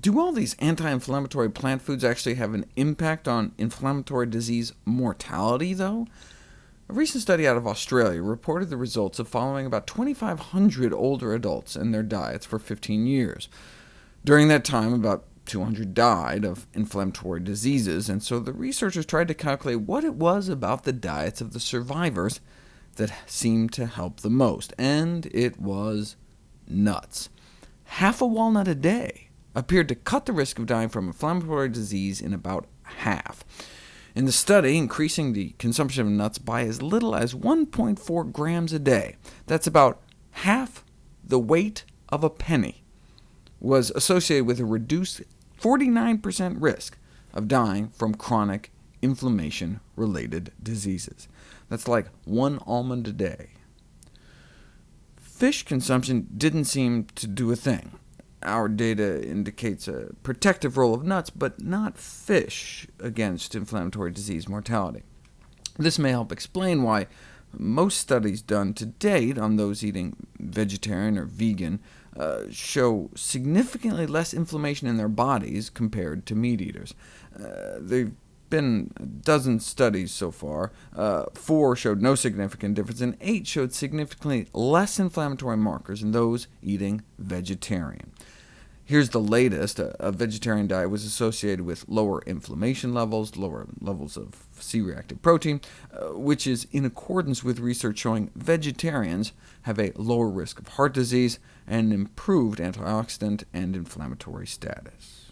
Do all these anti-inflammatory plant foods actually have an impact on inflammatory disease mortality, though? A recent study out of Australia reported the results of following about 2,500 older adults and their diets for 15 years. During that time, about 200 died of inflammatory diseases, and so the researchers tried to calculate what it was about the diets of the survivors that seemed to help the most, and it was nuts. Half a walnut a day appeared to cut the risk of dying from inflammatory disease in about half. In the study, increasing the consumption of nuts by as little as 1.4 grams a day, that's about half the weight of a penny, was associated with a reduced 49% risk of dying from chronic inflammation-related diseases. That's like one almond a day. Fish consumption didn't seem to do a thing. Our data indicates a protective role of nuts, but not fish, against inflammatory disease mortality. This may help explain why most studies done to date on those eating vegetarian or vegan uh, show significantly less inflammation in their bodies compared to meat eaters. Uh, they've been a dozen studies so far. Uh, four showed no significant difference, and eight showed significantly less inflammatory markers in those eating vegetarian. Here's the latest. A, vegetarian diet was associated with lower inflammation levels, lower levels of C-reactive protein, uh, which is in accordance with research showing vegetarians have a lower risk of heart disease and improved antioxidant and inflammatory status.